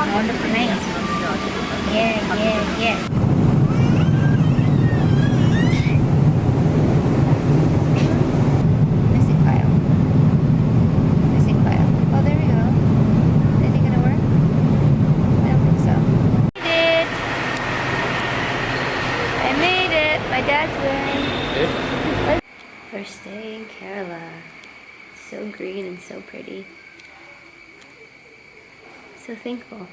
Wonderful name. Yeah, yeah, yeah. Missing file. Missing file. Oh, there we go. Is anything gonna work? I don't think so. Made it! I made it! My dad's wearing. First day in Kerala. So green and so pretty so thankful.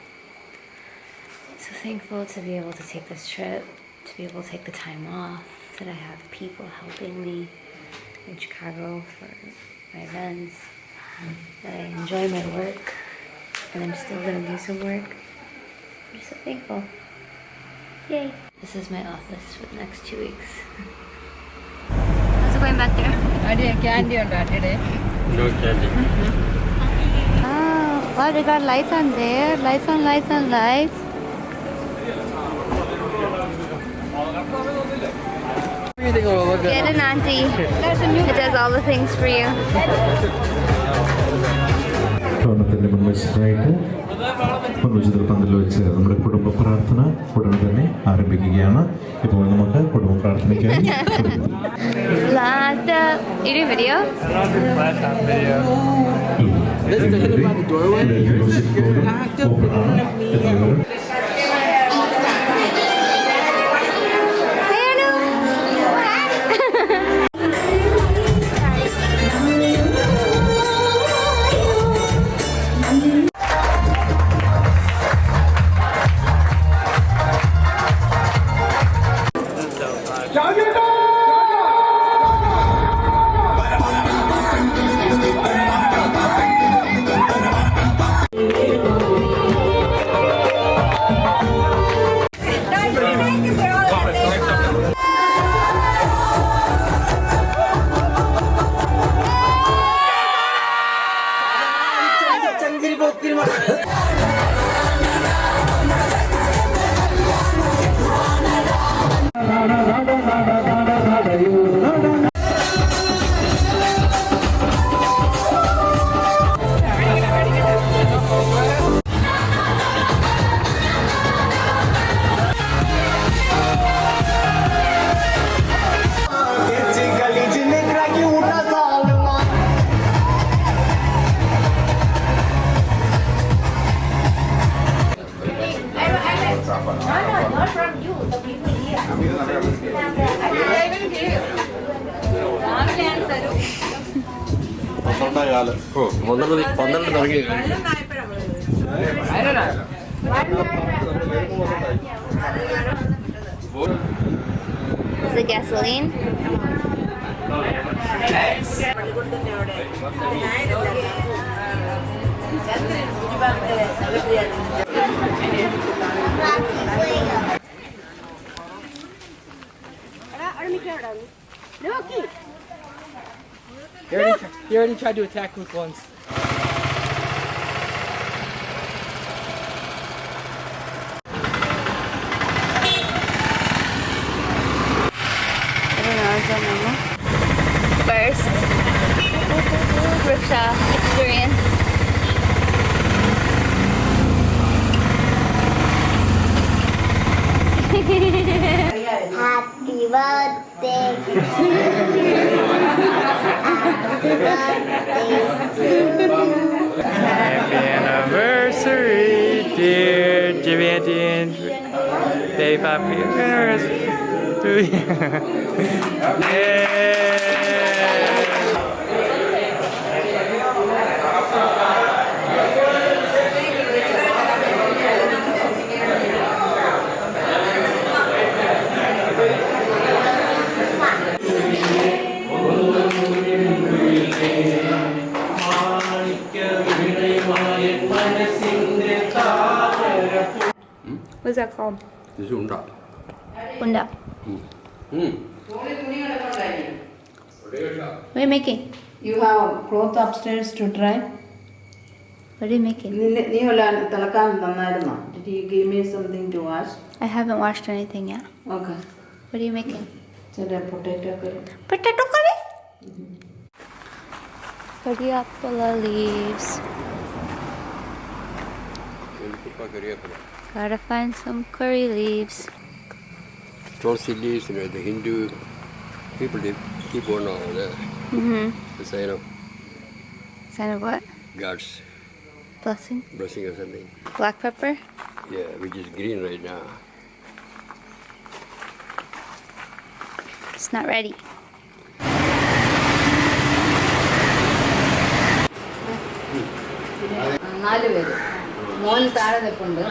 So thankful to be able to take this trip, to be able to take the time off, that I have people helping me in Chicago for my events, that I enjoy my work, and I'm still gonna do some work. I'm so thankful. Yay! This is my office for the next two weeks. How's it going back there? I did candy on today? No candy. Mm -hmm. Wow, they got lights on there. Lights on lights on lights. Get an auntie. It does all the things for you. ഭവനത്തിന്റെ മുൻവശത്തായിട്ട് മുൻവശത്തിൽ പന്തൽ വെച്ച് നമ്മുടെ കുടുംബ പ്രാർത്ഥന ഉടനെ തന്നെ ആരംഭിക്കുകയാണ് ഇപ്പോൾ നമുക്ക് കുടുംബ പ്രാർത്ഥനയ്ക്കായി കൊടുക്കാം. Last, uh, you do video? Let's go by the doorway. You're just, you're locked up in front of me. പന്ത്രണ്ട് പന്ത്രണ്ട് തുടങ്ങി. Gasoline? നോക്കി. He already, tried to attack don't know. First rickshaw experience. Happy birthday. Happy birthday to you. Happy anniversary, dear Jimmy and Baby Happy anniversary to you. Yay! that called? This is unda. Unda. Hmm. Hmm. What are you making? You have cloth upstairs to dry. What are you making? Did you give me something to wash? I haven't washed anything yet. Okay. What are you making? Potato curry. Potato curry? Mm -hmm. Curry leaves. Gotta find some curry leaves. Tulsi leaves, you know, the Hindu people they keep on over there. Mm-hmm. The sign of Sign of what? God's Blessing? blessing or something. Black pepper? Yeah, which is green right now. It's not ready. നാല് പേര് മോൻ താഴെ നിൽപ്പുണ്ട്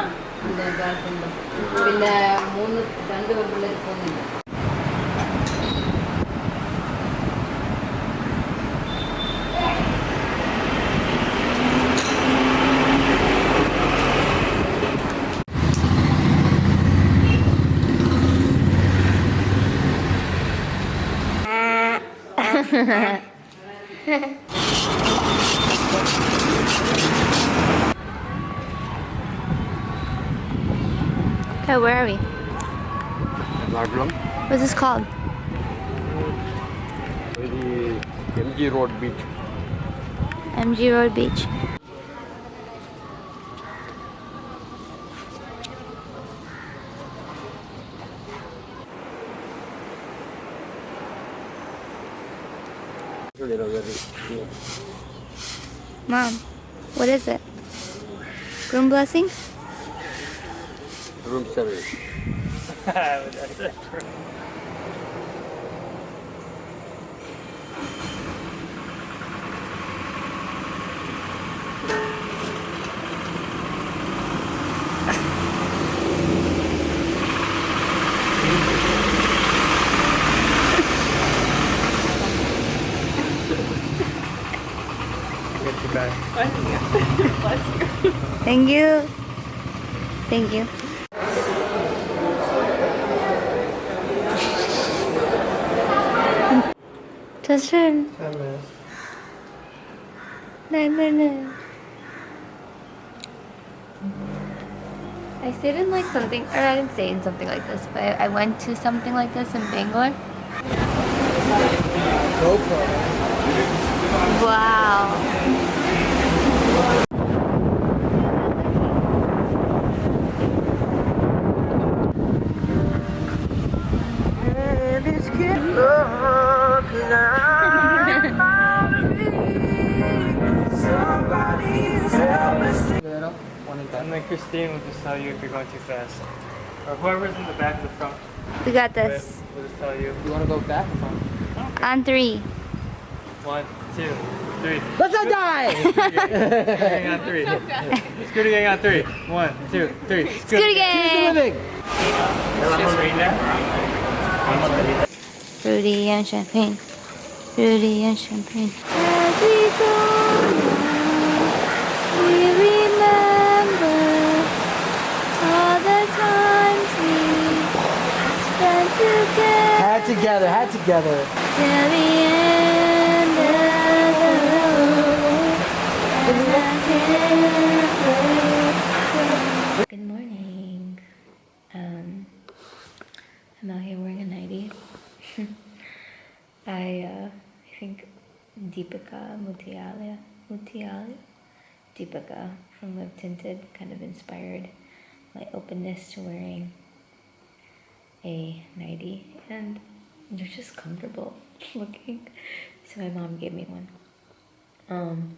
girlfriend പിന്നെ മൂന്ന് രണ്ട് പെൺപിള്ളേർ പോകുന്നില്ല Okay, where are we? What's this called? the MG Road Beach. MG Road Beach. You know, very, yeah. Mom, what is it? Groom blessings? Room service. Thank you. Thank you. Justin. No. I stayed in like something, or I didn't stay in something like this, but I, I went to something like this in Bangalore. Wow. And then Christine will just tell you if you're going too fast. Or whoever's in the back of the front We got will this. will just tell you. You want to go back or front? On three. One, two, three. Let's not die! Scooter gang on three. Scooter gang on three. One, two, three. Scooter gang! Fruity and champagne. Fruity and champagne. As we go along, we remember all the times we spent together Hat together. Good morning. Um, I'm out here wearing a nightie. I, uh, I think Deepica Mutyala, Mutyala, Deepica from Live Tinted kind of inspired my openness to wearing a nightie, and they're just comfortable looking. So my mom gave me one. Um,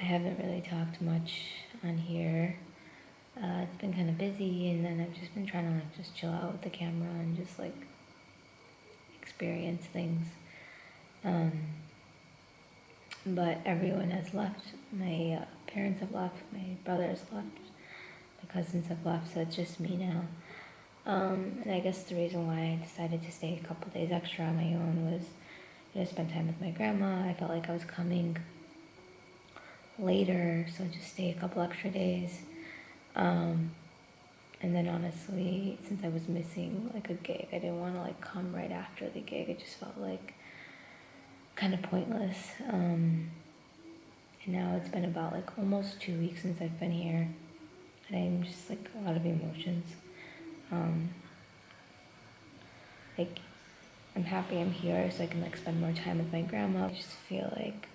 I haven't really talked much on here. Uh, it's been kind of busy, and then I've just been trying to like just chill out with the camera and just like experience things. Um, but everyone has left. My uh, parents have left. My brothers left. My cousins have left. So it's just me now. Um, and I guess the reason why I decided to stay a couple days extra on my own was you know spend time with my grandma. I felt like I was coming later, so just stay a couple extra days. Um, and then honestly, since I was missing like a gig, I didn't want to like come right after the gig. It just felt like kind of pointless. Um, and now it's been about like almost two weeks since I've been here, and I'm just like a lot of emotions. Um, like I'm happy I'm here so I can like spend more time with my grandma. I just feel like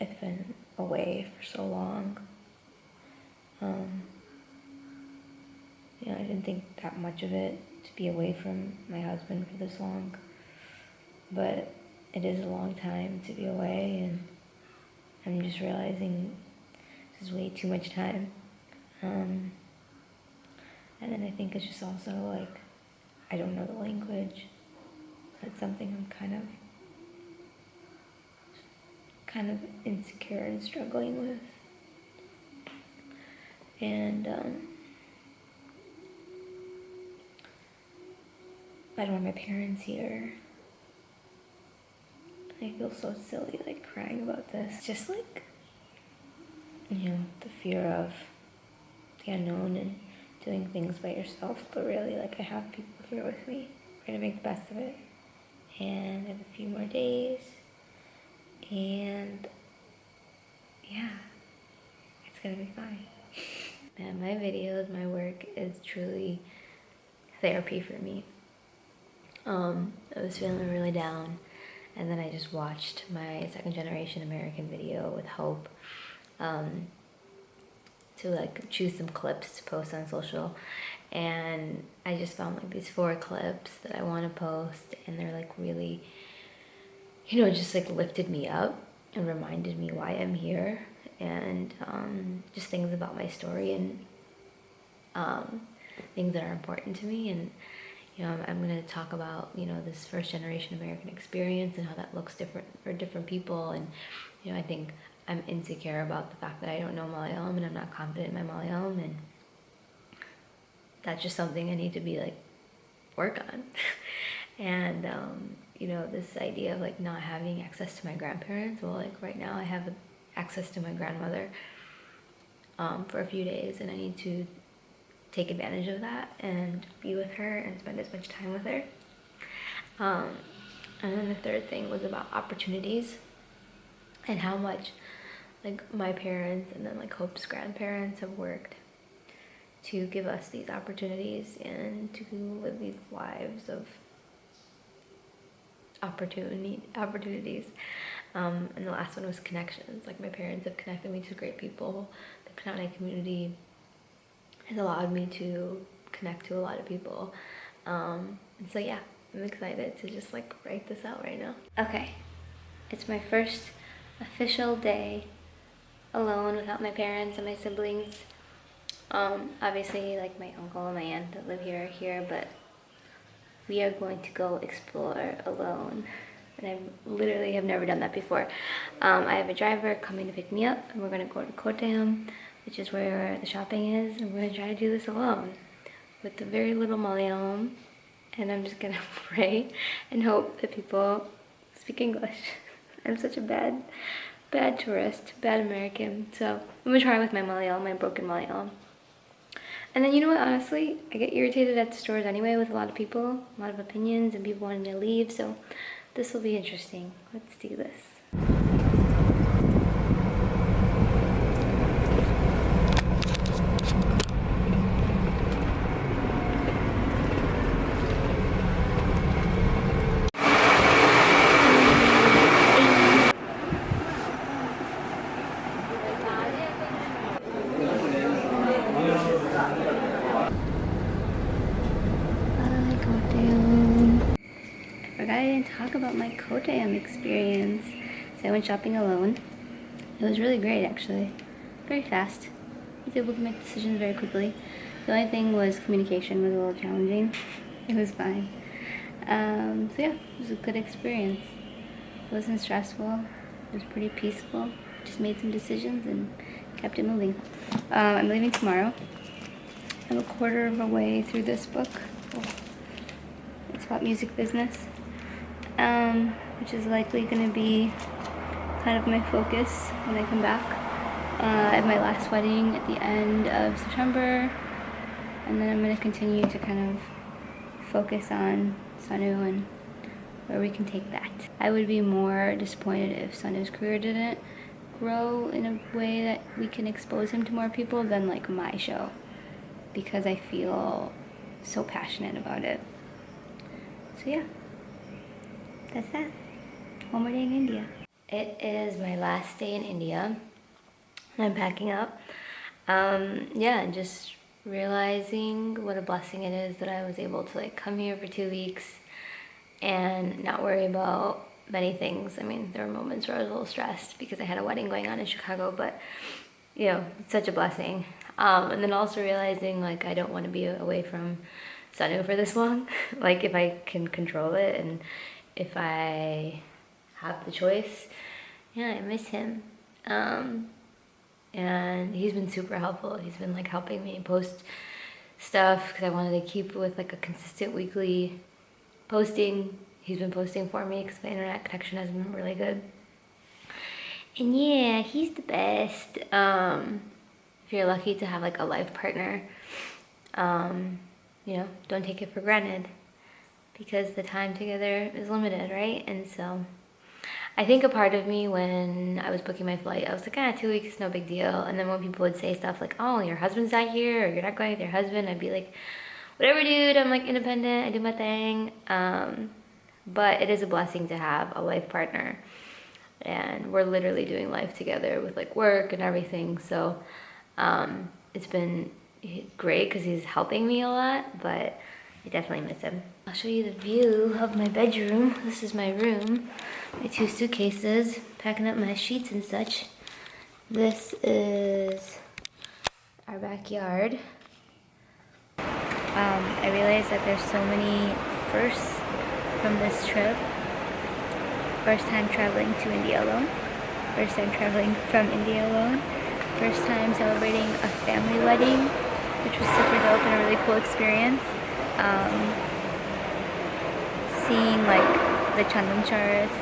I've been away for so long Um, you know, I didn't think that much of it to be away from my husband for this long, but it is a long time to be away, and I'm just realizing this is way too much time. Um, and then I think it's just also like I don't know the language. That's something I'm kind of kind of insecure and struggling with. And um, I don't have my parents here. I feel so silly like crying about this. Just like you know, the fear of the unknown and doing things by yourself, but really like I have people here with me. We're gonna make the best of it. And I have a few more days. And yeah, it's gonna be fine. Man, my videos, my work is truly therapy for me. Um, I was feeling really down, and then I just watched my second generation American video with Hope um, to like choose some clips to post on social, and I just found like these four clips that I want to post, and they're like really, you know, just like lifted me up and reminded me why I'm here, and um, just things about my story and um, things that are important to me and you know, I'm, I'm going to talk about, you know, this first generation American experience and how that looks different for different people. And, you know, I think I'm insecure about the fact that I don't know Malayalam and I'm not confident in my Malayalam. And that's just something I need to be like, work on. and, um, you know, this idea of like not having access to my grandparents. Well, like right now I have access to my grandmother um, for a few days and I need to take advantage of that and be with her and spend as much time with her. Um, and then the third thing was about opportunities and how much like my parents and then like Hope's grandparents have worked to give us these opportunities and to live these lives of opportunity opportunities. Um, and the last one was connections. Like my parents have connected me to great people. The Knanaya community has allowed me to connect to a lot of people. Um, and so yeah, I'm excited to just like write this out right now. Okay, it's my first official day alone without my parents and my siblings. Um, obviously like my uncle and my aunt that live here are here, but we are going to go explore alone. And I literally have never done that before. Um, I have a driver coming to pick me up and we're gonna go to Kottayam which is where the shopping is. And we're gonna try to do this alone with the very little Malayalam. And I'm just gonna pray and hope that people speak English. I'm such a bad, bad tourist, bad American. So I'm gonna try with my Malayalam, my broken Malayalam. And then you know what, honestly, I get irritated at the stores anyway with a lot of people, a lot of opinions and people wanting to leave. So this will be interesting. Let's do this. Hi, Kottayam. I forgot I didn't talk about my Kottayam experience. So I went shopping alone. It was really great, actually. Very fast. I was able to make decisions very quickly. The only thing was communication was a little challenging. It was fine. Um, so yeah, it was a good experience. It wasn't stressful. It was pretty peaceful. Just made some decisions and kept it moving. Um, I'm leaving tomorrow. I'm a quarter of a way through this book. It's about music business, um, which is likely going to be kind of my focus when I come back. Uh, have my last wedding at the end of September, and then I'm going to continue to kind of focus on Sanu and where we can take that. I would be more disappointed if Sanu's career didn't grow in a way that we can expose him to more people than like my show because I feel so passionate about it. So yeah, that's that. One more day in India. It is my last day in India. I'm packing up. um, yeah, and just realizing what a blessing it is that I was able to like come here for two weeks and not worry about many things. I mean, there were moments where I was a little stressed because I had a wedding going on in Chicago, but you know, it's such a blessing. Um, and then also realizing like I don't want to be away from Sanu for this long. like if I can control it and if I have the choice, yeah, I miss him. Um, and he's been super helpful. He's been like helping me post stuff because I wanted to keep with like a consistent weekly posting. He's been posting for me because my internet connection has been really good. And yeah, he's the best. Um, you're lucky to have like a life partner, um, you know, don't take it for granted because the time together is limited, right? And so I think a part of me when I was booking my flight, I was like, ah, two weeks, no big deal. And then when people would say stuff like, oh, your husband's not here, or you're not going with your husband, I'd be like, whatever, dude. I'm like independent. I do my thing. Um, but it is a blessing to have a life partner, and we're literally doing life together with like work and everything. So um, it's been great because he's helping me a lot, but I definitely miss him. I'll show you the view of my bedroom. This is my room. My two suitcases, packing up my sheets and such. This is our backyard. Um, I realized that there's so many firsts from this trip. First time traveling to India alone. First time traveling from India alone. First time celebrating a family wedding, which was super dope and a really cool experience. Um, seeing like the Charas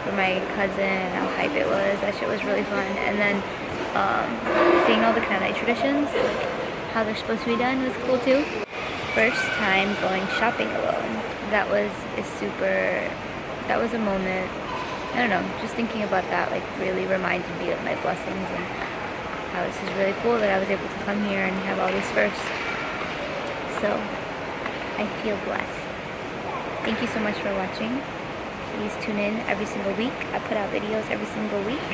for my cousin how hype it was. That shit was really fun. And then um, seeing all the Knanaya traditions, like how they're supposed to be done was cool too. First time going shopping alone. That was a super, that was a moment, I don't know, just thinking about that like really reminded me of my blessings and how this is really cool that I was able to come here and have all these firsts. So, I feel blessed. Thank you so much for watching. Please tune in every single week. I put out videos every single week.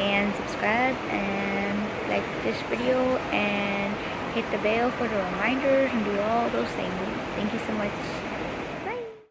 And subscribe and like this video and hit the bell for the reminders and do all those things. Thank you so much.